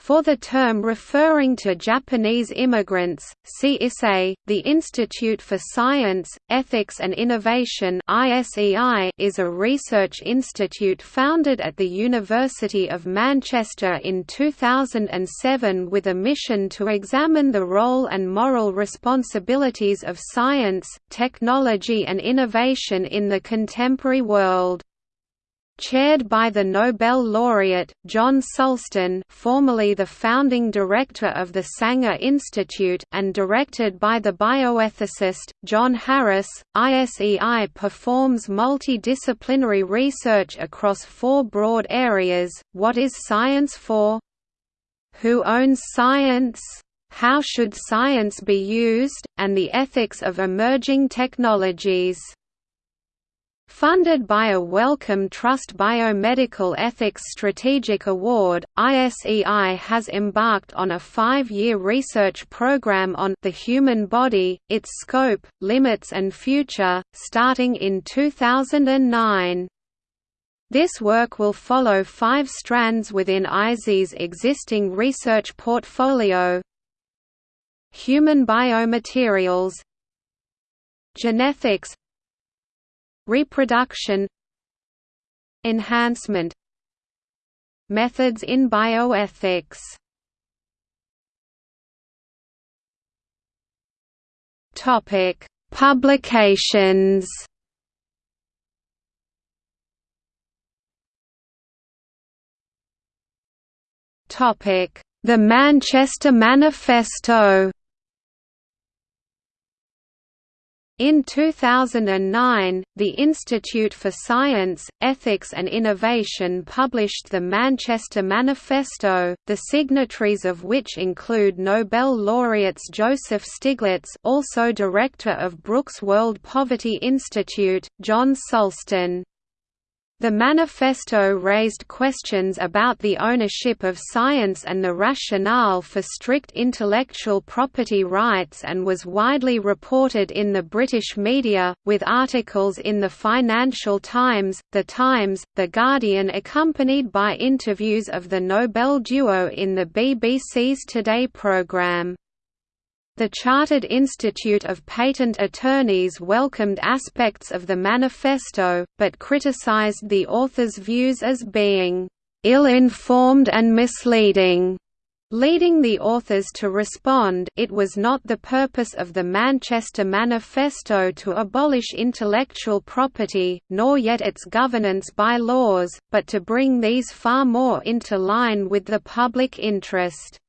For the term referring to Japanese immigrants, see. The Institute for Science, Ethics and Innovation is a research institute founded at the University of Manchester in 2007 with a mission to examine the role and moral responsibilities of science, technology and innovation in the contemporary world chaired by the Nobel laureate, John Sulston formerly the founding director of the Sanger Institute and directed by the bioethicist, John Harris, ISEI performs multidisciplinary research across four broad areas, what is science for? Who owns science? How should science be used, and the ethics of emerging technologies. Funded by a Wellcome Trust Biomedical Ethics Strategic Award, ISEI has embarked on a five-year research program on the human body, its scope, limits and future, starting in 2009. This work will follow five strands within ISE's existing research portfolio Human biomaterials Genetics Reproduction Enhancement Methods in bioethics Topic: Publications. Topic: The Manchester Manifesto. In 2009, the Institute for Science, Ethics and Innovation published the Manchester Manifesto, the signatories of which include Nobel laureates Joseph Stiglitz also director of Brooks World Poverty Institute, John Sulston. The manifesto raised questions about the ownership of science and the rationale for strict intellectual property rights and was widely reported in the British media, with articles in the Financial Times, The Times, The Guardian accompanied by interviews of the Nobel duo in the BBC's Today programme. The Chartered Institute of Patent Attorneys welcomed aspects of the manifesto, but criticized the author's views as being ill-informed and misleading. Leading the authors to respond it was not the purpose of the Manchester Manifesto to abolish intellectual property, nor yet its governance by laws, but to bring these far more into line with the public interest.